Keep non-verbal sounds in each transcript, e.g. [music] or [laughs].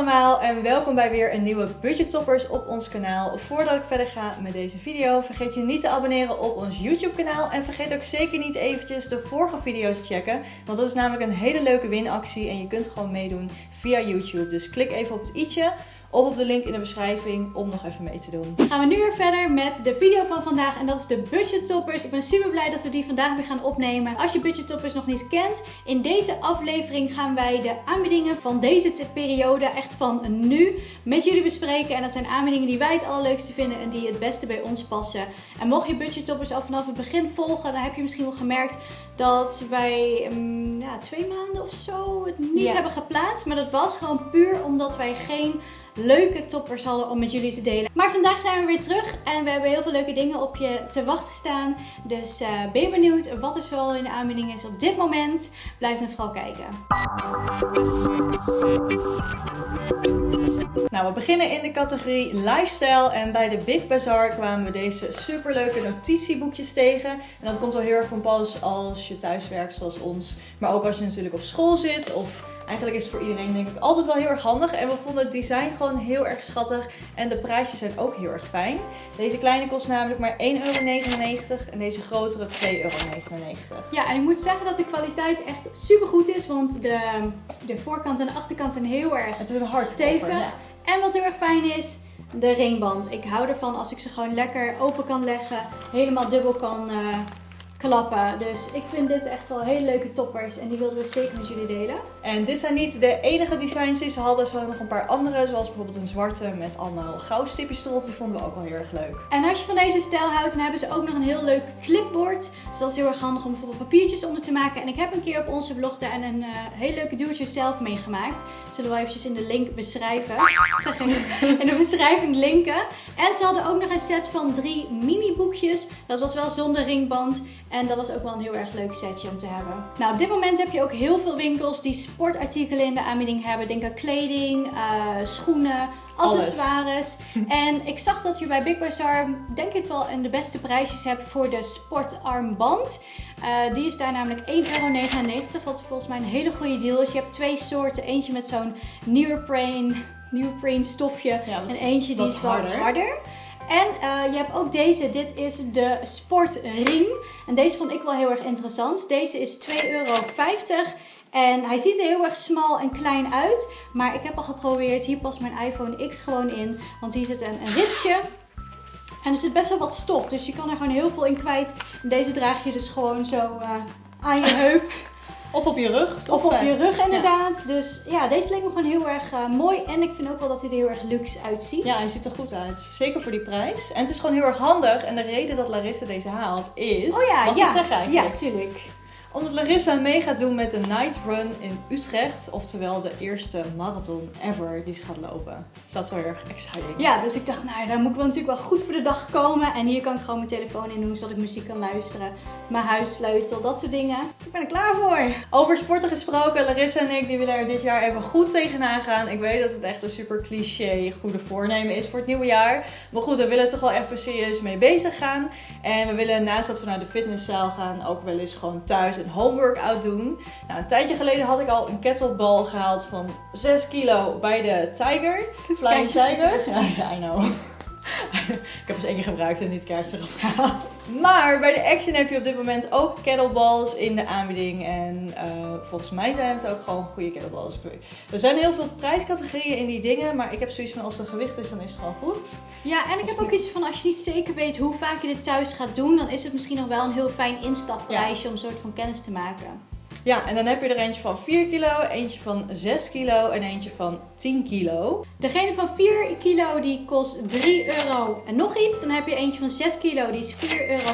allemaal en welkom bij weer een nieuwe Budget Toppers op ons kanaal. Voordat ik verder ga met deze video, vergeet je niet te abonneren op ons YouTube kanaal. En vergeet ook zeker niet eventjes de vorige video's te checken. Want dat is namelijk een hele leuke winactie en je kunt gewoon meedoen via YouTube. Dus klik even op het i'tje of op de link in de beschrijving om nog even mee te doen. Gaan we nu weer verder met de video van vandaag en dat is de budget toppers. Ik ben super blij dat we die vandaag weer gaan opnemen. Als je budget toppers nog niet kent, in deze aflevering gaan wij de aanbiedingen van deze periode, echt van nu, met jullie bespreken. En dat zijn aanbiedingen die wij het allerleukste vinden en die het beste bij ons passen. En mocht je budget toppers al vanaf het begin volgen, dan heb je misschien wel gemerkt dat wij um, ja, twee maanden of zo het niet hebben geplaatst. Maar dat was gewoon puur omdat wij geen leuke toppers hadden om met jullie te delen. Maar vandaag zijn we weer terug en we hebben heel veel leuke dingen op je te wachten staan. Dus uh, ben je benieuwd wat er zo in de aanbieding is op dit moment? Blijf dan vooral kijken. Nou, we beginnen in de categorie lifestyle en bij de Big Bazaar kwamen we deze superleuke notitieboekjes tegen. En dat komt wel heel erg van pas als je thuis werkt zoals ons, maar ook als je natuurlijk op school zit of Eigenlijk is het voor iedereen denk ik altijd wel heel erg handig. En we vonden het design gewoon heel erg schattig. En de prijsjes zijn ook heel erg fijn. Deze kleine kost namelijk maar 1,99 euro. En deze grotere 2,99 euro. Ja, en ik moet zeggen dat de kwaliteit echt super goed is. Want de, de voorkant en de achterkant zijn heel erg Het is een hard stevig. En wat heel erg fijn is, de ringband. Ik hou ervan als ik ze gewoon lekker open kan leggen. Helemaal dubbel kan... Uh, klappen. Dus ik vind dit echt wel hele leuke toppers en die wilden we zeker met jullie delen. En dit zijn niet de enige designs die ze hadden. Ze hadden nog een paar andere, zoals bijvoorbeeld een zwarte met allemaal goudstipjes erop. Die vonden we ook wel heel erg leuk. En als je van deze stijl houdt, dan hebben ze ook nog een heel leuk clipboard. Dus dat is heel erg handig om bijvoorbeeld papiertjes onder te maken. En ik heb een keer op onze blog daar een uh, hele leuke do-it-yourself meegemaakt. Zullen we eventjes in de link beschrijven. [laughs] Zeg in de beschrijving linken. En ze hadden ook nog een set van drie mini boekjes. Dat was wel zonder ringband. En dat was ook wel een heel erg leuk setje om te hebben. Nou, op dit moment heb je ook heel veel winkels die sportartikelen in de aanbieding hebben. Denk aan kleding, uh, schoenen, accessoires. [laughs] En ik zag dat je bij Big Bazaar denk ik wel de beste prijsjes hebt voor de sportarmband. Uh, die is daar namelijk 1,99 euro. Wat volgens mij een hele goede deal is. Je hebt twee soorten. Eentje met zo'n neoprene, neoprene stofje. en eentje die is wat harder. En uh, je hebt ook deze. Dit is de sportring. En deze vond ik wel heel erg interessant. Deze is 2,50 euro. En hij ziet er heel erg smal en klein uit. Maar ik heb al geprobeerd. Hier past mijn iPhone X gewoon in. Want hier zit een, een ritsje. En er zit best wel wat stof. Dus je kan er gewoon heel veel in kwijt. En deze draag je dus gewoon zo uh, aan je heup. Of op je rug. Of op je rug inderdaad. Dus ja, deze leek me gewoon heel erg uh, mooi. En ik vind ook wel dat hij er heel erg luxe uitziet. Ja, hij ziet er goed uit. Zeker voor die prijs. En het is gewoon heel erg handig. En de reden dat Larissa deze haalt is... Oh ja, mag ja. zeggen eigenlijk? Ja, tuurlijk omdat Larissa mee gaat doen met de Night Run in Utrecht. Oftewel de eerste marathon ever die ze gaat lopen. Dus dat is wel erg exciting. Ja, dus ik dacht, nou daar moet ik wel natuurlijk wel goed voor de dag komen. En hier kan ik gewoon mijn telefoon in doen, zodat ik muziek kan luisteren. Mijn huissleutel, dat soort dingen. Ik ben er klaar voor. Over sporten gesproken, Larissa en ik die willen er dit jaar even goed tegenaan gaan. Ik weet dat het echt een super cliché goede voornemen is voor het nieuwe jaar. Maar goed, we willen toch wel even serieus mee bezig gaan. En we willen naast dat we naar de fitnesszaal gaan, ook wel eens gewoon thuis een home workout doen. Nou, een tijdje geleden had ik al een kettlebell gehaald van 6 kilo bij de Tiger. Flying Tiger. [laughs] Ja, I know. Ik heb eens één keer gebruikt en niet kaars erop gehaald. Maar bij de Action heb je op dit moment ook kettleballs in de aanbieding. En uh, volgens mij zijn het ook gewoon goede kettleballs. Er zijn heel veel prijscategorieën in die dingen. Maar ik heb zoiets van als het gewicht is, dan is het gewoon goed. Ja, en ik heb ook iets van als je niet zeker weet hoe vaak je dit thuis gaat doen. Dan is het misschien nog wel een heel fijn instapprijsje om een soort van kennis te maken. Ja, en dan heb je er eentje van 4 kilo, eentje van 6 kilo en eentje van 10 kilo. Degene van 4 kilo die kost 3 euro en nog iets. Dan heb je eentje van 6 kilo, die is 4,94 euro.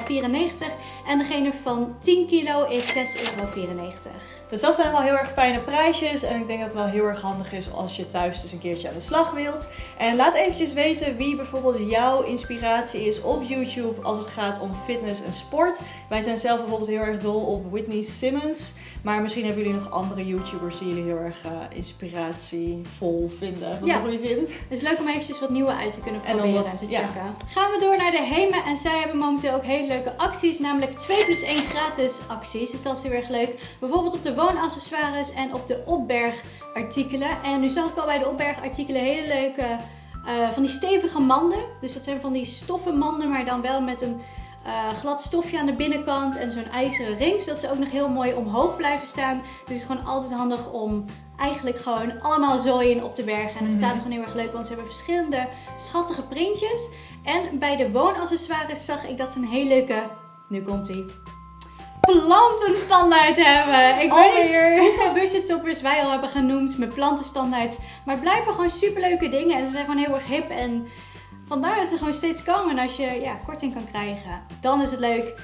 En degene van 10 kilo is 6,94 euro. Dus dat zijn wel heel erg fijne prijsjes. En ik denk dat het wel heel erg handig is als je thuis dus een keertje aan de slag wilt. En laat eventjes weten wie bijvoorbeeld jouw inspiratie is op YouTube als het gaat om fitness en sport. Wij zijn zelf bijvoorbeeld heel erg dol op Whitney Simmons. Maar misschien hebben jullie nog andere YouTubers die jullie heel erg uh, inspiratievol vinden. Wat ja. goede zin. Het is leuk om eventjes wat nieuwe uit te kunnen proberen en, wat, te checken. Gaan we door naar de Hema. En zij hebben momenteel ook hele leuke acties. Namelijk 2 plus 1 gratis acties. Dus dat is heel erg leuk. Bijvoorbeeld op de woonaccessoires en op de opbergartikelen. En nu zag ik al bij de opbergartikelen hele leuke uh, van die stevige manden. Dus dat zijn van die stoffen manden, maar dan wel met een uh, glad stofje aan de binnenkant en zo'n ijzeren ring. Zodat ze ook nog heel mooi omhoog blijven staan. Dus het is gewoon altijd handig om eigenlijk gewoon allemaal zooien op te bergen. En het staat mhm. gewoon heel erg leuk, want ze hebben verschillende schattige printjes. En bij de woonaccessoires zag ik dat ze een hele leuke, nu komt ie, plantenstandaard hebben. Ik weet niet hoeveel budgetsoppers wij al hebben genoemd met plantenstandaard. Maar het blijven gewoon superleuke dingen. En ze zijn gewoon heel erg hip. En vandaar dat ze gewoon steeds komen. En als je ja, korting kan krijgen, dan is het leuk.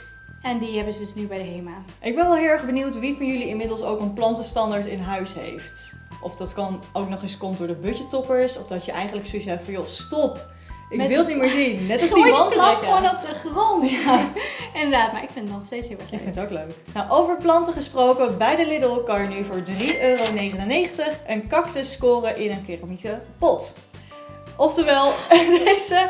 En die hebben ze dus nu bij de HEMA. Ik ben wel heel erg benieuwd wie van jullie inmiddels ook een plantenstandaard in huis heeft. Of dat kan ook nog eens komt door de budgettoppers. Of dat je eigenlijk zoiets hebt van, joh, stop. Ik wil het niet meer zien. Net als die wand. plant gewoon op de grond. Ja. [laughs] Inderdaad, maar ik vind het nog steeds heel erg leuk. Ik vind het ook leuk. Nou, over planten gesproken. Bij de Lidl kan je nu voor 3,99 euro een cactus scoren in een keramieke pot. Oftewel, [laughs] deze...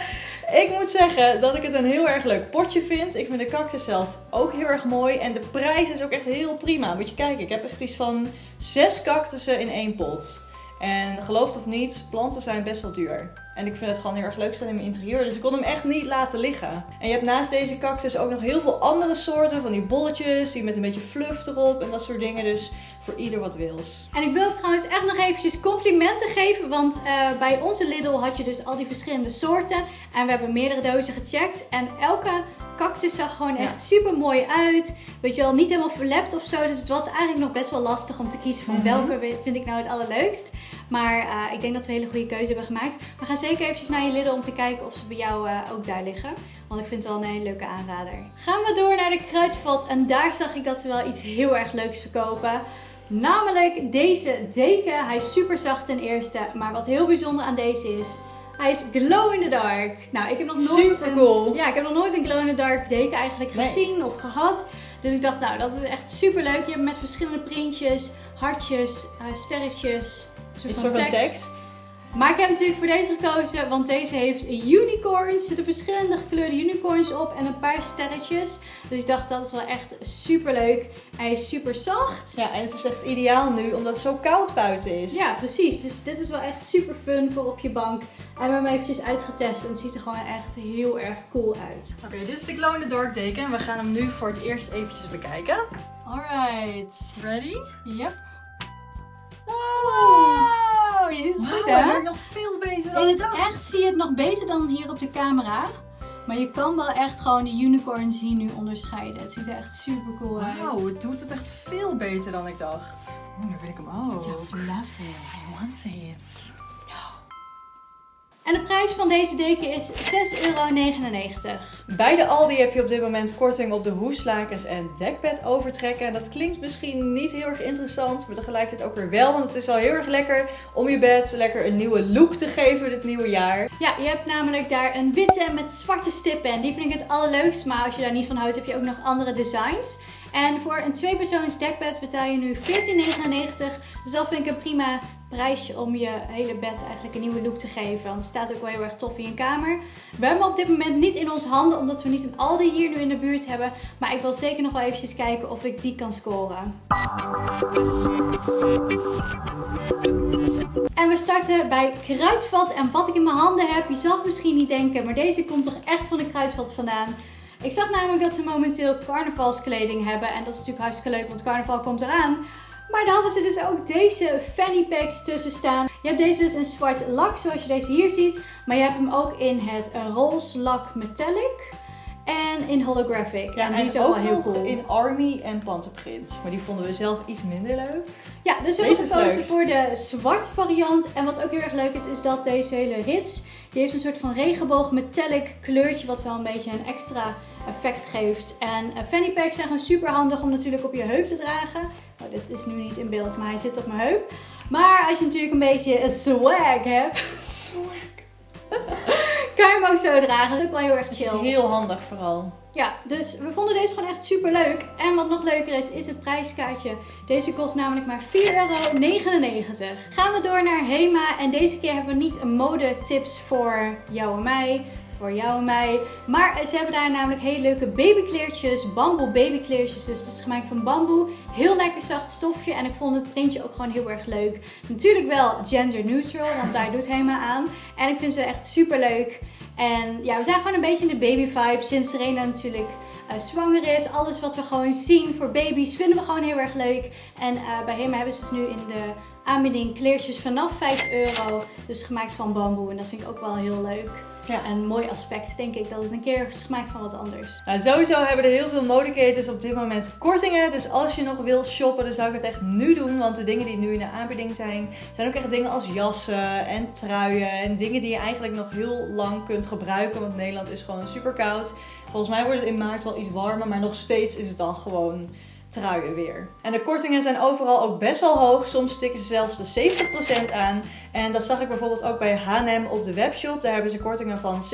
Ik moet zeggen dat ik het een heel erg leuk potje vind. Ik vind de cactus zelf ook heel erg mooi. En de prijs is ook echt heel prima. Moet je kijken, ik heb echt iets van zes cactussen in één pot. En geloof of niet, planten zijn best wel duur. En ik vind het gewoon heel erg leuk staan in mijn interieur. Dus ik kon hem echt niet laten liggen. En je hebt naast deze cactus ook nog heel veel andere soorten. Van die bolletjes, die met een beetje fluff erop en dat soort dingen. Dus voor ieder wat wils. En ik wil trouwens echt nog eventjes complimenten geven. Want uh, bij onze Lidl had je dus al die verschillende soorten. En we hebben meerdere dozen gecheckt. En elke cactus zag gewoon echt super mooi uit. Weet je wel, niet helemaal verlept of zo. Dus het was eigenlijk nog best wel lastig om te kiezen van mhm. welke vind ik nou het allerleukst. Maar uh, ik denk dat we een hele goede keuze hebben gemaakt. We gaan zeker eventjes naar je Lidl om te kijken of ze bij jou uh, ook daar liggen. Want ik vind het wel een hele leuke aanrader. Gaan we door naar de kruidvat. En daar zag ik dat ze wel iets heel erg leuks verkopen. Namelijk deze deken. Hij is super zacht ten eerste. Maar wat heel bijzonder aan deze is... Hij is glow in the dark. Nou, ik heb nog nooit Super een, cool. Ja, ik heb nog nooit een glow in the dark deken eigenlijk gezien of gehad. Dus ik dacht, nou, dat is echt super leuk. Je hebt met verschillende printjes, hartjes, uh, sterretjes, een soort, van tekst. Maar ik heb natuurlijk voor deze gekozen, want deze heeft unicorns. Er zitten verschillende gekleurde unicorns op en een paar sterretjes. Dus ik dacht, dat is wel echt super leuk. Hij is super zacht. Ja, en het is echt ideaal nu, omdat het zo koud buiten is. Ja, precies. Dus dit is wel echt super fun voor op je bank. En we hebben hem eventjes uitgetest en het ziet er gewoon echt heel erg cool uit. Oké, dit is de Glow in the Dark deken. We gaan hem nu voor het eerst eventjes bekijken. Alright. Ready? Yep. Wow, ziet het goed hè? Nog veel beter dan In het echt zie je het nog beter dan hier op de camera. Maar je kan wel echt gewoon de unicorns hier nu onderscheiden. Het ziet er echt super cool uit. Wauw, het doet het echt veel beter dan ik dacht. Oh, nu wil ik hem ook. I want it. En de prijs van deze deken is 6,99 euro. Bij de Aldi heb je op dit moment korting op de hoeslakens en dekbed overtrekken. En dat klinkt misschien niet heel erg interessant, maar tegelijkertijd ook weer wel. Want het is al heel erg lekker om je bed lekker een nieuwe look te geven dit nieuwe jaar. Ja, je hebt namelijk daar een witte met zwarte stippen. En die vind ik het allerleukst. Maar als je daar niet van houdt, heb je ook nog andere designs. En voor een tweepersoons dekbed betaal je nu 14,99. Dus dat vind ik een prima prijsje om je hele bed eigenlijk een nieuwe look te geven. Want het staat ook wel heel erg tof in je kamer. We hebben hem op dit moment niet in onze handen, omdat we niet een Aldi hier nu in de buurt hebben. Maar ik wil zeker nog wel eventjes kijken of ik die kan scoren. En we starten bij Kruidvat. En wat ik in mijn handen heb, je zal het misschien niet denken, maar deze komt toch echt van de Kruidvat vandaan. Ik zag namelijk dat ze momenteel carnavalskleding hebben. En dat is natuurlijk hartstikke leuk, want carnaval komt eraan. Maar dan hadden ze dus ook deze fanny packs tussen staan. Je hebt deze dus in zwart lak, zoals je deze hier ziet. Maar je hebt hem ook in het roze lak metallic. En in holographic. Ja, en die is ook wel heel cool. in army en panterprint. Maar die vonden we zelf iets minder leuk. Ja, dus we hebben gekozen voor de zwart variant. En wat ook heel erg leuk is, is dat deze hele rits... die heeft een soort van regenboog metallic kleurtje... wat wel een beetje een extra effect geeft. En eh, fanny packs zijn gewoon super handig om natuurlijk op je heup te dragen. Oh, dit is nu niet in beeld, maar hij zit op mijn heup. Maar als je natuurlijk een beetje swag hebt... Swag. [laughs] kan je hem ook zo dragen. Dat is ook wel heel erg chill. Het is heel handig vooral. Ja, dus we vonden deze gewoon echt super leuk. En wat nog leuker is, is het prijskaartje. Deze kost namelijk maar 4,99 euro. Gaan we door naar Hema. En deze keer hebben we niet mode tips voor jou en mij voor jou en mij. Maar ze hebben daar namelijk hele leuke babykleertjes, bamboe babykleertjes. Dus het is gemaakt van bamboe. Heel lekker zacht stofje en ik vond het printje ook gewoon heel erg leuk. Natuurlijk wel gender neutral, want daar doet helemaal aan. En ik vind ze echt super leuk. En ja, we zijn gewoon een beetje in de baby vibe sinds Serena natuurlijk uh, zwanger is. Alles wat we gewoon zien voor baby's vinden we gewoon heel erg leuk. En uh, bij hem hebben ze dus nu in de aanbieding kleertjes vanaf 5 euro. Dus gemaakt van bamboe en dat vind ik ook wel heel leuk. Ja, een mooi aspect denk ik dat het een keer is gemaakt van wat anders. Nou, sowieso hebben er heel veel modeketens op dit moment kortingen. Dus als je nog wil shoppen, dan zou ik het echt nu doen. Want de dingen die nu in de aanbieding zijn, zijn ook echt dingen als jassen en truien. En dingen die je eigenlijk nog heel lang kunt gebruiken. Want Nederland is gewoon super koud. Volgens mij wordt het in maart wel iets warmer, maar nog steeds is het dan gewoon truien weer. En de kortingen zijn overal ook best wel hoog. Soms stikken ze zelfs de 70% aan. En dat zag ik bijvoorbeeld ook bij H&M op de webshop. Daar hebben ze kortingen van 70%.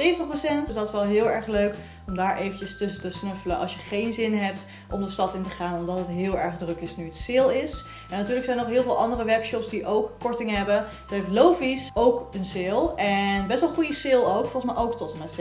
Dus dat is wel heel erg leuk om daar eventjes tussen te snuffelen als je geen zin hebt om de stad in te gaan. Omdat het heel erg druk is nu het sale is. En natuurlijk zijn er nog heel veel andere webshops die ook kortingen hebben. Zo heeft Lovies ook een sale. En best wel goede sale ook. Volgens mij ook tot en met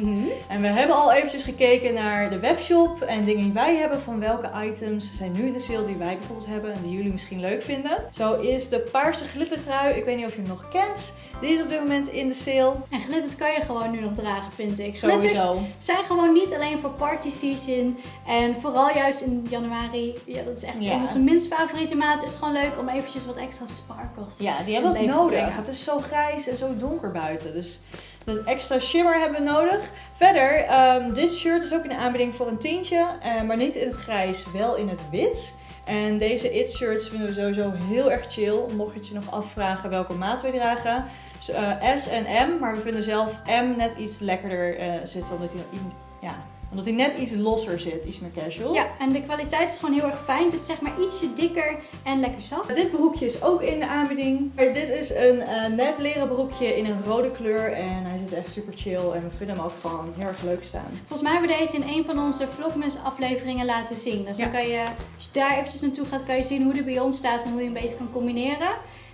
70%. Mm En we hebben al eventjes gekeken naar de webshop en dingen die wij hebben van welke items zijn nu in de sale die wij bijvoorbeeld hebben en die jullie misschien leuk vinden. Zo is de paarse glittertrui. Ik weet niet of je hem nog kent. Die is op dit moment in de sale. En glitters kan je gewoon nu nog dragen, vind ik. Sowieso. Glitters zijn gewoon niet alleen voor party season. En vooral juist in januari. Ja, dat is echt ja. onze minst favoriete maand. Is het gewoon leuk om eventjes wat extra sparkles Ja, die hebben we nodig. Het is zo grijs en zo donker buiten. Dus dat extra shimmer hebben we nodig. Verder, um, dit shirt is ook in de aanbieding voor een tientje. Uh, maar niet in het grijs, in het wit. En deze It shirts vinden we sowieso heel erg chill. Mocht je je nog afvragen welke maat we dragen. Dus, S en M, maar we vinden zelf M net iets lekkerder uh, zitten. Omdat hij ja, omdat hij net iets losser zit, iets meer casual. Ja, en de kwaliteit is gewoon heel erg fijn. Het is zeg maar ietsje dikker en lekker zacht. Dit broekje is ook in de aanbieding. Dit is een uh, nep leren broekje in een rode kleur. En hij zit echt super chill. En we vinden hem ook gewoon heel erg leuk staan. Volgens mij hebben we deze in een van onze Vlogmas afleveringen laten zien. Dus dan kan je, als je daar eventjes naartoe gaat, kan je zien hoe de bij ons staat en hoe je een beetje kan combineren.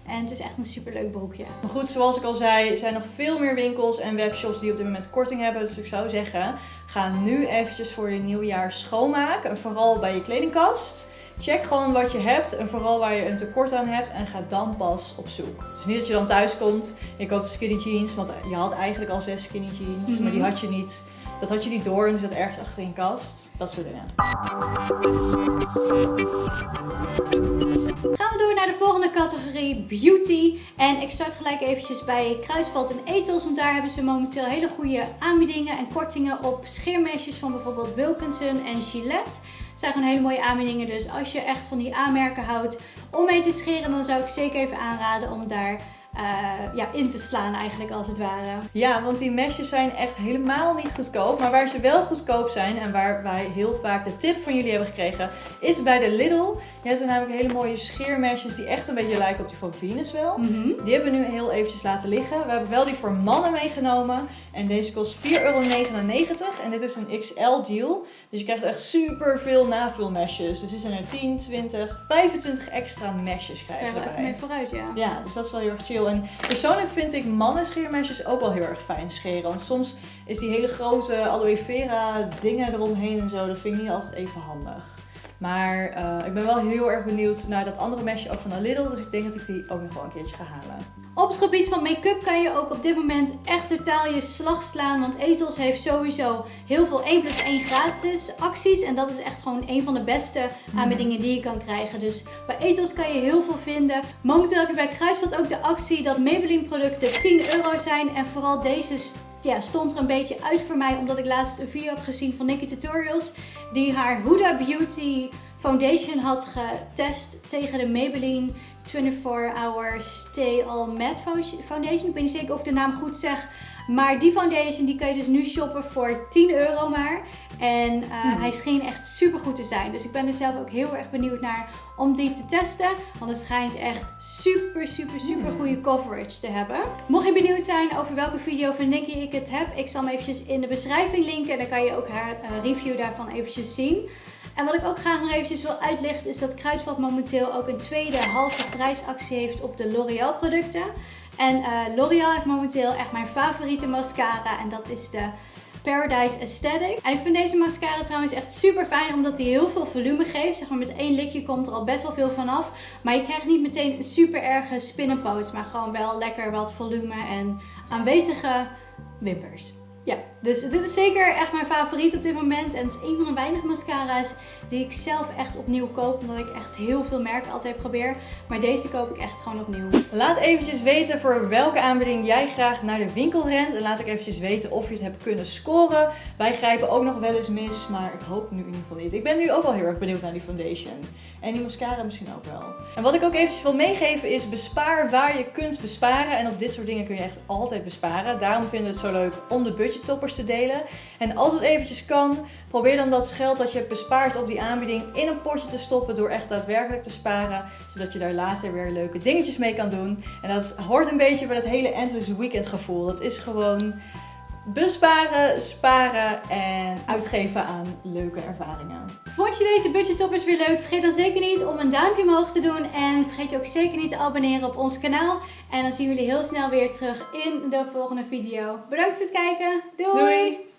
En het is echt een superleuk broekje. Maar goed, zoals ik al zei, er zijn nog veel meer winkels en webshops die op dit moment korting hebben. Dus ik zou zeggen, ga nu eventjes voor je nieuwjaar schoonmaken. En vooral bij je kledingkast. Check gewoon wat je hebt en vooral waar je een tekort aan hebt en ga dan pas op zoek. Dus niet dat je dan thuis komt, je koopt skinny jeans, want je had eigenlijk al zes skinny jeans, maar die mhm. had je niet. Dat had je niet door en die zat ergens achter in kast. Dat soort dingen. Gaan we door naar de volgende categorie Beauty. En ik start gelijk eventjes bij Kruidvat en Ethos. Want daar hebben ze momenteel hele goede aanbiedingen en kortingen op scheermesjes van bijvoorbeeld Wilkinson en Gillette. Het zijn gewoon hele mooie aanbiedingen. Dus als je echt van die aanmerken houdt om mee te scheren, dan zou ik zeker even aanraden om daar uh, ja, in te slaan eigenlijk als het ware. Ja, want die mesjes zijn echt helemaal niet goedkoop. Maar waar ze wel goedkoop zijn en waar wij heel vaak de tip van jullie hebben gekregen, is bij de Lidl. Je hebt er namelijk hele mooie scheermesjes die echt een beetje lijken op die van Venus wel. Mhm. Die hebben we nu heel eventjes laten liggen. We hebben wel die voor mannen meegenomen. En deze kost 4,99 euro. En dit is een XL deal. Dus je krijgt echt super veel navulmesjes. Dus er zijn er 10, 20, 25 extra mesjes krijgen we even mee vooruit, ja. Ja, dus dat is wel heel erg chill. Persoonlijk vind ik mannen scheermesjes ook wel heel erg fijn scheren. Want soms is die hele grote aloe vera dingen eromheen en zo, dat vind ik niet altijd even handig. Maar uh, ik ben wel heel erg benieuwd naar dat andere mesje ook van Lidl. Dus ik denk dat ik die ook nog wel een keertje ga halen. Op het gebied van make-up kan je ook op dit moment echt totaal je slag slaan. Want Ethos heeft sowieso heel veel 1 plus 1 gratis acties. En dat is echt gewoon een van de beste aanbiedingen die je kan krijgen. Dus bij Ethos kan je heel veel vinden. Momenteel heb je bij Kruisvat ook de actie dat Maybelline producten 10 euro zijn. En vooral deze ja, stond er een beetje uit voor mij. Omdat ik laatst een video heb gezien van Nikki Tutorials. Die haar Huda Beauty foundation had getest tegen de Maybelline 24 Hour Stay All Matte Foundation. Ik weet niet zeker of ik de naam goed zeg. Maar die foundation die kan je dus nu shoppen voor 10 euro maar. En uh, hmm. hij scheen echt super goed te zijn. Dus ik ben er zelf ook heel erg benieuwd naar om die te testen. Want het schijnt echt super, super, super hmm. goede coverage te hebben. Mocht je benieuwd zijn over welke video van Nicky ik het heb. Ik zal hem eventjes in de beschrijving linken. En dan kan je ook haar uh, review daarvan eventjes zien. En wat ik ook graag nog eventjes wil uitlichten is dat Kruidvat momenteel ook een tweede halve prijsactie heeft op de L'Oreal producten. En uh, L'Oreal heeft momenteel echt mijn favoriete mascara. En dat is de Paradise Aesthetic. En ik vind deze mascara trouwens echt super fijn omdat hij heel veel volume geeft. Zeg maar met één likje komt er al best wel veel vanaf. Maar je krijgt niet meteen een super erge spinnenpoot. Maar gewoon wel lekker wat volume en aanwezige wimpers. Dus dit is zeker echt mijn favoriet op dit moment. En het is een van de weinige mascara's die ik zelf echt opnieuw koop. Omdat ik echt heel veel merken altijd probeer. Maar deze koop ik echt gewoon opnieuw. Laat eventjes weten voor welke aanbieding jij graag naar de winkel rent. En laat ik eventjes weten of je het hebt kunnen scoren. Wij grijpen ook nog wel eens mis, maar ik hoop nu in ieder geval niet. Ik ben nu ook wel heel erg benieuwd naar die foundation. En die mascara misschien ook wel. En wat ik ook eventjes wil meegeven is bespaar waar je kunt besparen. En op dit soort dingen kun je echt altijd besparen. Daarom vinden we het zo leuk om de te delen. En als het eventjes kan, probeer dan dat geld dat je hebt bespaard op die aanbieding in een potje te stoppen door echt daadwerkelijk te sparen. Zodat je daar later weer leuke dingetjes mee kan doen. En dat hoort een beetje bij dat hele Endless Weekend gevoel. Dat is gewoon besparen, sparen en uitgeven aan leuke ervaringen. Vond je deze budgettoppers weer leuk? Vergeet dan zeker niet om een duimpje omhoog te doen. En vergeet je ook zeker niet te abonneren op ons kanaal. En dan zien we jullie heel snel weer terug in de volgende video. Bedankt voor het kijken. Doei! Doei.